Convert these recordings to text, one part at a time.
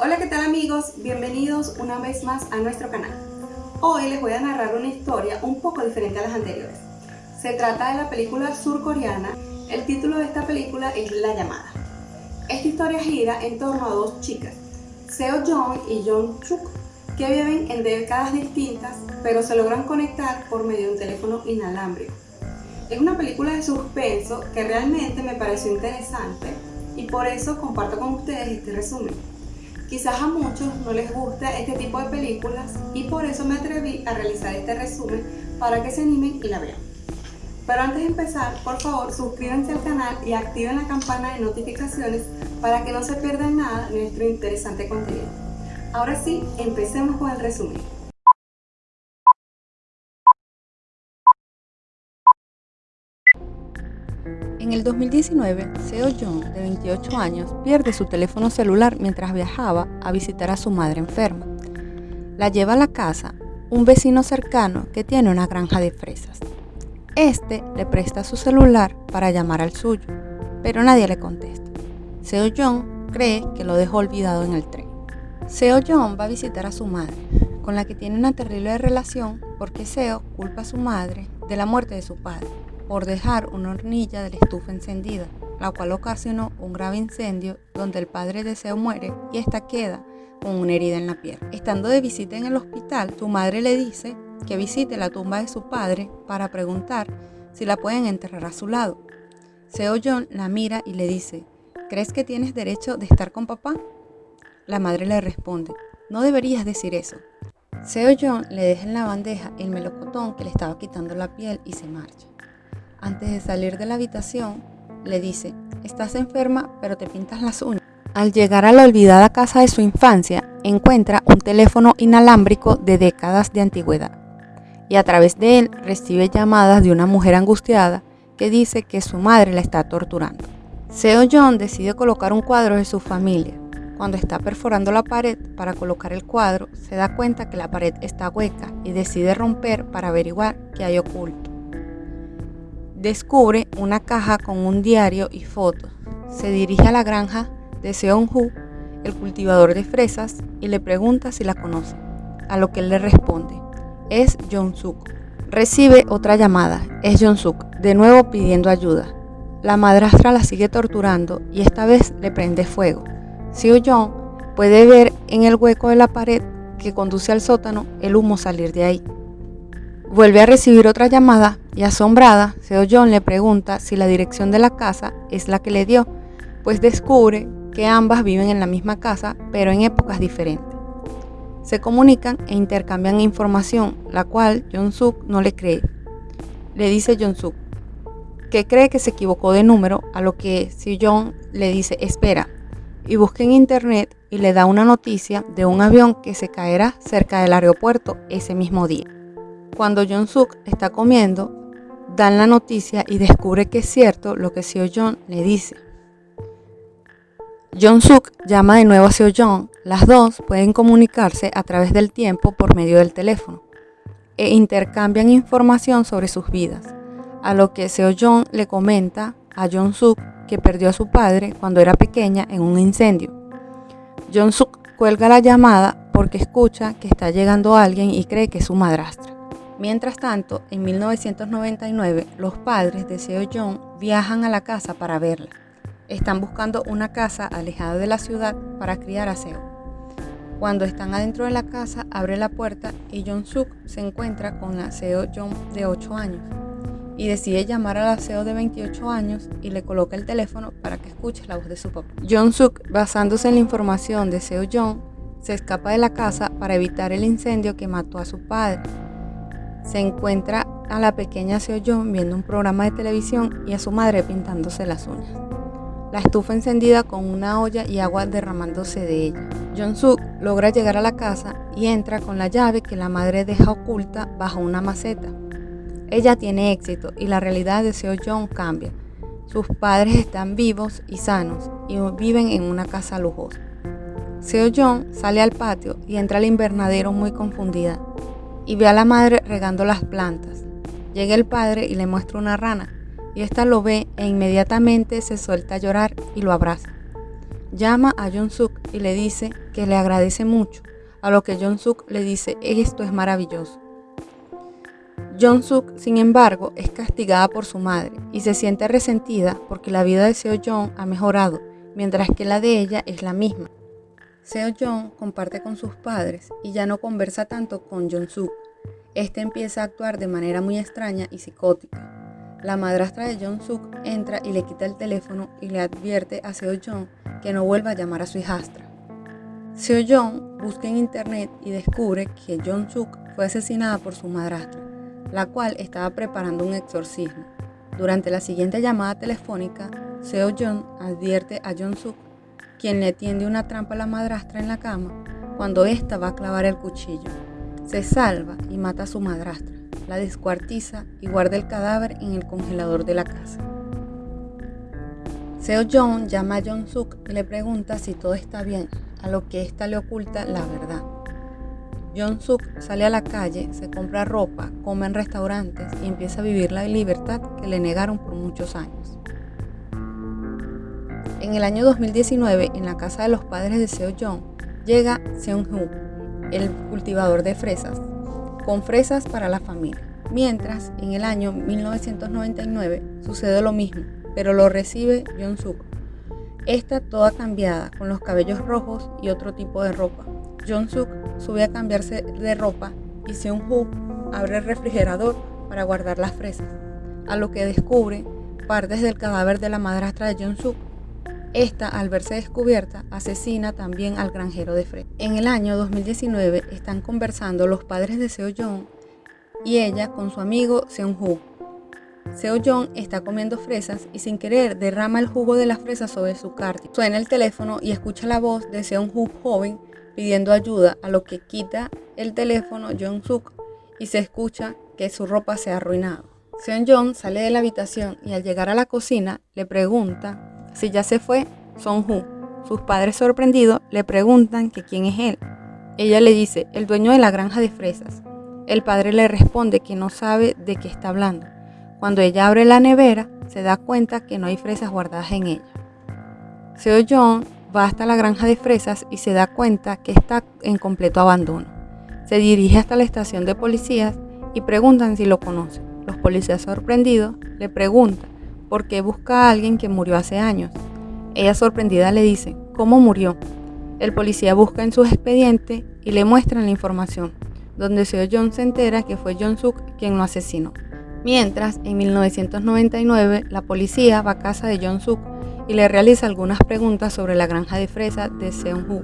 Hola, ¿qué tal amigos? Bienvenidos una vez más a nuestro canal. Hoy les voy a narrar una historia un poco diferente a las anteriores. Se trata de la película surcoreana. El título de esta película es La llamada. Esta historia gira en torno a dos chicas, Seo Jong y Jong Chuk, que viven en décadas distintas, pero se logran conectar por medio de un teléfono inalámbrico. Es una película de suspenso que realmente me pareció interesante y por eso comparto con ustedes este resumen. Quizás a muchos no les gusta este tipo de películas y por eso me atreví a realizar este resumen para que se animen y la vean. Pero antes de empezar, por favor suscríbanse al canal y activen la campana de notificaciones para que no se pierdan nada de nuestro interesante contenido. Ahora sí, empecemos con el resumen. En el 2019, Seo Jong, de 28 años, pierde su teléfono celular mientras viajaba a visitar a su madre enferma. La lleva a la casa un vecino cercano que tiene una granja de fresas. Este le presta su celular para llamar al suyo, pero nadie le contesta. Seo Jong cree que lo dejó olvidado en el tren. Seo Jong va a visitar a su madre, con la que tiene una terrible relación porque Seo culpa a su madre de la muerte de su padre por dejar una hornilla de la estufa encendida, la cual ocasionó un grave incendio donde el padre de Seo muere y esta queda con una herida en la pierna. Estando de visita en el hospital, su madre le dice que visite la tumba de su padre para preguntar si la pueden enterrar a su lado. Seo John la mira y le dice, ¿crees que tienes derecho de estar con papá? La madre le responde, no deberías decir eso. Seo John le deja en la bandeja el melocotón que le estaba quitando la piel y se marcha. Antes de salir de la habitación, le dice, estás enferma pero te pintas las uñas. Al llegar a la olvidada casa de su infancia, encuentra un teléfono inalámbrico de décadas de antigüedad y a través de él recibe llamadas de una mujer angustiada que dice que su madre la está torturando. Seo John decide colocar un cuadro de su familia. Cuando está perforando la pared para colocar el cuadro, se da cuenta que la pared está hueca y decide romper para averiguar qué hay oculto descubre una caja con un diario y fotos. Se dirige a la granja de Seong-hu, el cultivador de fresas, y le pregunta si la conoce, a lo que él le responde, es Jong-suk. Recibe otra llamada, es Jong-suk, de nuevo pidiendo ayuda. La madrastra la sigue torturando y esta vez le prende fuego. Seo-jong puede ver en el hueco de la pared que conduce al sótano el humo salir de ahí. Vuelve a recibir otra llamada y asombrada, Seo John le pregunta si la dirección de la casa es la que le dio, pues descubre que ambas viven en la misma casa pero en épocas diferentes. Se comunican e intercambian información, la cual Jong-suk no le cree. Le dice Jong-suk que cree que se equivocó de número, a lo que Seo le dice espera y busca en internet y le da una noticia de un avión que se caerá cerca del aeropuerto ese mismo día. Cuando Jong-suk está comiendo, dan la noticia y descubre que es cierto lo que Seo Jong le dice. Jong-suk llama de nuevo a Seo Jong. Las dos pueden comunicarse a través del tiempo por medio del teléfono e intercambian información sobre sus vidas, a lo que Seo Jong le comenta a Jong-suk que perdió a su padre cuando era pequeña en un incendio. Jong-suk cuelga la llamada porque escucha que está llegando alguien y cree que es su madrastra. Mientras tanto, en 1999, los padres de Seo Jong viajan a la casa para verla. Están buscando una casa alejada de la ciudad para criar a Seo. Cuando están adentro de la casa, abre la puerta y Jong Suk se encuentra con la Seo Jong de 8 años y decide llamar a la Seo de 28 años y le coloca el teléfono para que escuche la voz de su papá. Jong Suk, basándose en la información de Seo Jong, se escapa de la casa para evitar el incendio que mató a su padre se encuentra a la pequeña Seo Jong viendo un programa de televisión y a su madre pintándose las uñas. La estufa encendida con una olla y agua derramándose de ella. Jong Suk logra llegar a la casa y entra con la llave que la madre deja oculta bajo una maceta. Ella tiene éxito y la realidad de Seo Jong cambia. Sus padres están vivos y sanos y viven en una casa lujosa. Seo Jong sale al patio y entra al invernadero muy confundida y ve a la madre regando las plantas. Llega el padre y le muestra una rana, y ésta lo ve e inmediatamente se suelta a llorar y lo abraza. llama a Jong Suk y le dice que le agradece mucho, a lo que Jong Suk le dice esto es maravilloso. Jong Suk, sin embargo, es castigada por su madre y se siente resentida porque la vida de Seo Jong ha mejorado, mientras que la de ella es la misma. Seo Jong comparte con sus padres y ya no conversa tanto con Jong Suk. Este empieza a actuar de manera muy extraña y psicótica. La madrastra de Jong Suk entra y le quita el teléfono y le advierte a Seo Jong que no vuelva a llamar a su hijastra. Seo Jong busca en internet y descubre que Jong Suk fue asesinada por su madrastra, la cual estaba preparando un exorcismo. Durante la siguiente llamada telefónica, Seo Jong advierte a Jong Suk, quien le tiende una trampa a la madrastra en la cama, cuando ésta va a clavar el cuchillo. Se salva y mata a su madrastra la descuartiza y guarda el cadáver en el congelador de la casa. Seo Jong llama a Jong Suk y le pregunta si todo está bien, a lo que ésta le oculta la verdad. Jong Suk sale a la calle, se compra ropa, come en restaurantes y empieza a vivir la libertad que le negaron por muchos años. En el año 2019, en la casa de los padres de Seo Jong, llega Seung Hoo, el cultivador de fresas, con fresas para la familia. Mientras, en el año 1999 sucede lo mismo, pero lo recibe John Suk. Esta toda cambiada, con los cabellos rojos y otro tipo de ropa. John Suk sube a cambiarse de ropa y Seung Hoo abre el refrigerador para guardar las fresas, a lo que descubre partes del cadáver de la madrastra de John Suk esta, al verse descubierta, asesina también al granjero de Fred. En el año 2019 están conversando los padres de Seo Jong y ella con su amigo Seung Hoo. Seo Jong está comiendo fresas y sin querer derrama el jugo de las fresas sobre su carta. Suena el teléfono y escucha la voz de Seung Hoo joven pidiendo ayuda, a lo que quita el teléfono Jong Suk y se escucha que su ropa se ha arruinado. Seung Jong sale de la habitación y al llegar a la cocina le pregunta si ya se fue, Son Hu. Sus padres sorprendidos le preguntan que quién es él. Ella le dice, el dueño de la granja de fresas. El padre le responde que no sabe de qué está hablando. Cuando ella abre la nevera, se da cuenta que no hay fresas guardadas en ella. Seo John va hasta la granja de fresas y se da cuenta que está en completo abandono. Se dirige hasta la estación de policías y preguntan si lo conocen. Los policías sorprendidos le preguntan porque busca a alguien que murió hace años. Ella sorprendida le dice, ¿cómo murió? El policía busca en su expediente y le muestran la información, donde Seo John se entera que fue John Suk quien lo asesinó. Mientras, en 1999, la policía va a casa de John Suk y le realiza algunas preguntas sobre la granja de fresas de Seung-Hu,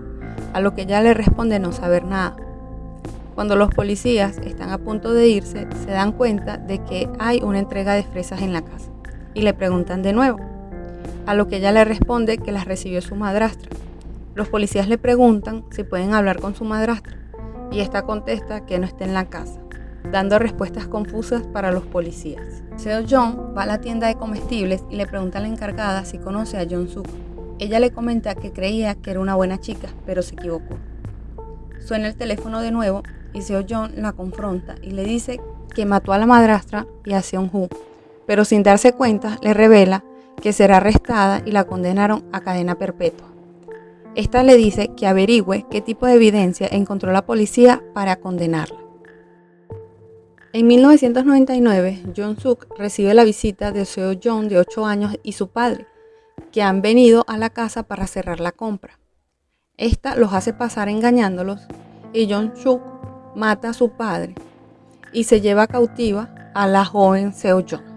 a lo que ella le responde no saber nada. Cuando los policías están a punto de irse, se dan cuenta de que hay una entrega de fresas en la casa y le preguntan de nuevo, a lo que ella le responde que las recibió su madrastra. Los policías le preguntan si pueden hablar con su madrastra y esta contesta que no está en la casa, dando respuestas confusas para los policías. Seo John va a la tienda de comestibles y le pregunta a la encargada si conoce a John Suk. Ella le comenta que creía que era una buena chica, pero se equivocó. Suena el teléfono de nuevo y Seo John la confronta y le dice que mató a la madrastra y a Seon Hu pero sin darse cuenta le revela que será arrestada y la condenaron a cadena perpetua. Esta le dice que averigüe qué tipo de evidencia encontró la policía para condenarla. En 1999, John Suk recibe la visita de Seo John de 8 años y su padre, que han venido a la casa para cerrar la compra. Esta los hace pasar engañándolos y John Suk mata a su padre y se lleva cautiva a la joven Seo John.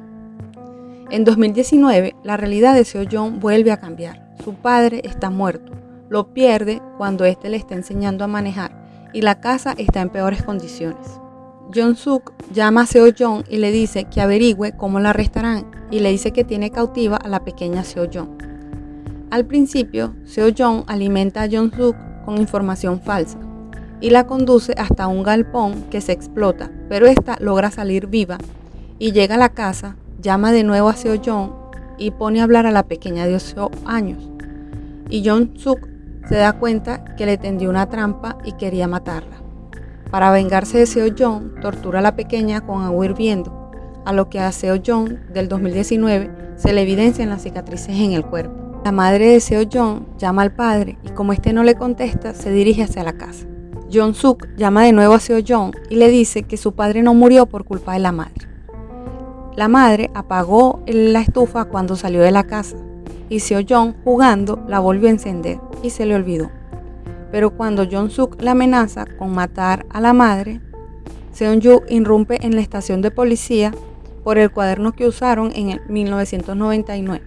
En 2019, la realidad de Seo Jong vuelve a cambiar. Su padre está muerto. Lo pierde cuando éste le está enseñando a manejar y la casa está en peores condiciones. Jong Suk llama a Seo Jong y le dice que averigüe cómo la arrestarán y le dice que tiene cautiva a la pequeña Seo Jong. Al principio, Seo Jong alimenta a Jong Suk con información falsa y la conduce hasta un galpón que se explota, pero esta logra salir viva y llega a la casa llama de nuevo a Seo Jong y pone a hablar a la pequeña de 8 años. Y Jong Suk se da cuenta que le tendió una trampa y quería matarla. Para vengarse de Seo Jong, tortura a la pequeña con agua hirviendo, a lo que a Seo Jong del 2019 se le evidencian las cicatrices en el cuerpo. La madre de Seo Jong llama al padre y como este no le contesta, se dirige hacia la casa. Jong Suk llama de nuevo a Seo Jong y le dice que su padre no murió por culpa de la madre. La madre apagó la estufa cuando salió de la casa y Seo Jong jugando la volvió a encender y se le olvidó. Pero cuando Jong Suk la amenaza con matar a la madre, Seon Yu irrumpe en la estación de policía por el cuaderno que usaron en el 1999.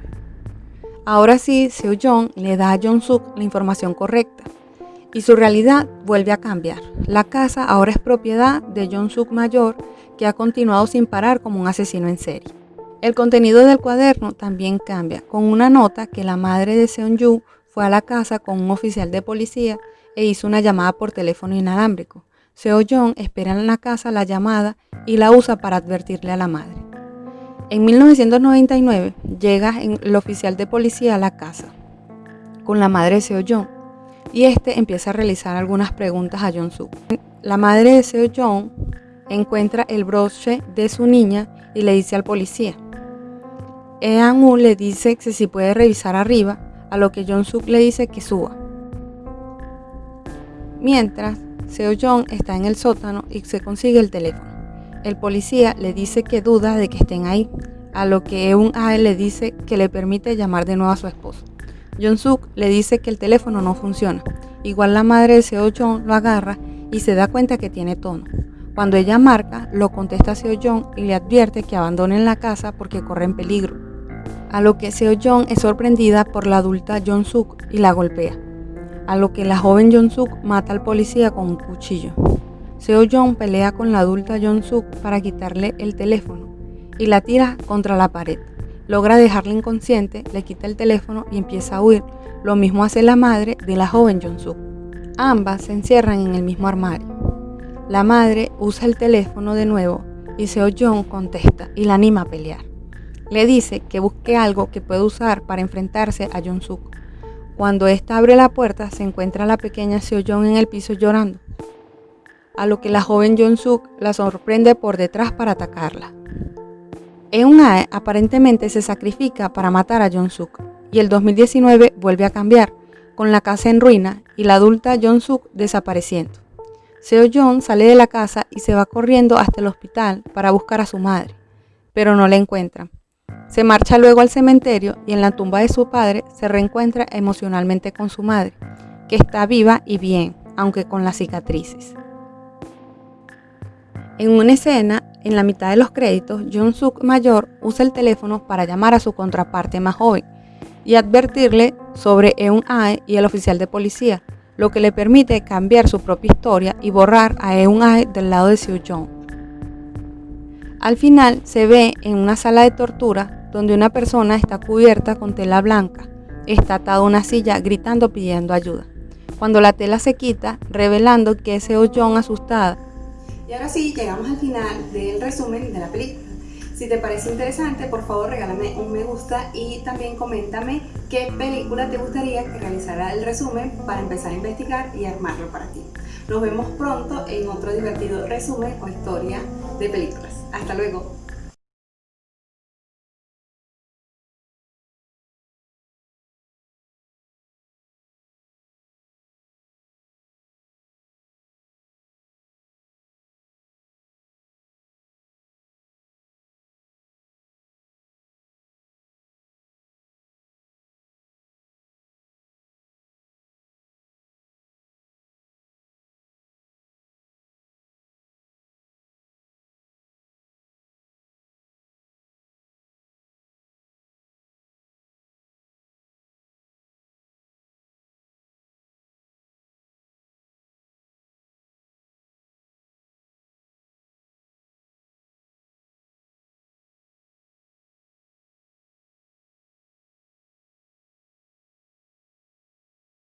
Ahora sí, Seo Jong le da a Jong Suk la información correcta y su realidad vuelve a cambiar. La casa ahora es propiedad de Jong Suk mayor que ha continuado sin parar como un asesino en serie. El contenido del cuaderno también cambia, con una nota que la madre de Seon Yu fue a la casa con un oficial de policía e hizo una llamada por teléfono inalámbrico. Seo Jong espera en la casa la llamada y la usa para advertirle a la madre. En 1999 llega el oficial de policía a la casa con la madre de Seo Jong y este empieza a realizar algunas preguntas a Jong Suk. La madre de Seo Jong encuentra el broche de su niña y le dice al policía, Ean Woo le dice que si puede revisar arriba, a lo que Jong Suk le dice que suba. Mientras, Seo Jong está en el sótano y se consigue el teléfono. El policía le dice que duda de que estén ahí, a lo que Eun Ae le dice que le permite llamar de nuevo a su esposo. Jong Suk le dice que el teléfono no funciona. Igual la madre de Seo Jong lo agarra y se da cuenta que tiene tono. Cuando ella marca, lo contesta Seo Jong y le advierte que abandonen la casa porque corren peligro a lo que Seo Jong es sorprendida por la adulta Jong Suk y la golpea, a lo que la joven Jong Suk mata al policía con un cuchillo. Seo Jong pelea con la adulta Jong Suk para quitarle el teléfono y la tira contra la pared. Logra dejarla inconsciente, le quita el teléfono y empieza a huir. Lo mismo hace la madre de la joven Jong Suk. Ambas se encierran en el mismo armario. La madre usa el teléfono de nuevo y Seo Jong contesta y la anima a pelear. Le dice que busque algo que pueda usar para enfrentarse a Jong Suk. Cuando ésta abre la puerta, se encuentra la pequeña Seo Jong en el piso llorando, a lo que la joven Jong Suk la sorprende por detrás para atacarla. Eun Ae aparentemente se sacrifica para matar a Jong Suk, y el 2019 vuelve a cambiar, con la casa en ruina y la adulta Jong Suk desapareciendo. Seo Jong sale de la casa y se va corriendo hasta el hospital para buscar a su madre, pero no la encuentran. Se marcha luego al cementerio y en la tumba de su padre se reencuentra emocionalmente con su madre, que está viva y bien, aunque con las cicatrices. En una escena, en la mitad de los créditos, John Suk mayor usa el teléfono para llamar a su contraparte más joven y advertirle sobre Eun Ae y el oficial de policía, lo que le permite cambiar su propia historia y borrar a Eun Ae del lado de Seo Jong. Al final se ve en una sala de tortura donde una persona está cubierta con tela blanca, está atada a una silla gritando pidiendo ayuda. Cuando la tela se quita, revelando que es Seo Jong asustada. Y ahora sí, llegamos al final del resumen de la película. Si te parece interesante, por favor regálame un me gusta y también coméntame qué película te gustaría que realizara el resumen para empezar a investigar y armarlo para ti. Nos vemos pronto en otro divertido resumen o historia de películas. Hasta luego.